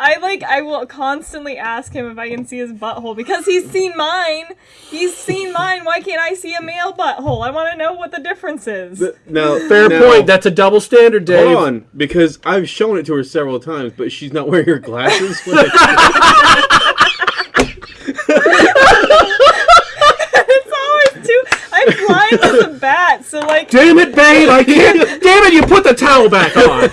I like I will constantly ask him if I can see his butthole because he's seen mine. He's seen mine. Why can't I see a male butthole? I want to know what the difference is. Now, Fair now- point. That's a double standard, Dave. Hold on, because I've shown it to her several times, but she's not wearing her glasses. it's always too. I'm blind as a bat, so like Damn it, babe! I can't. Damn it! You put the towel back on.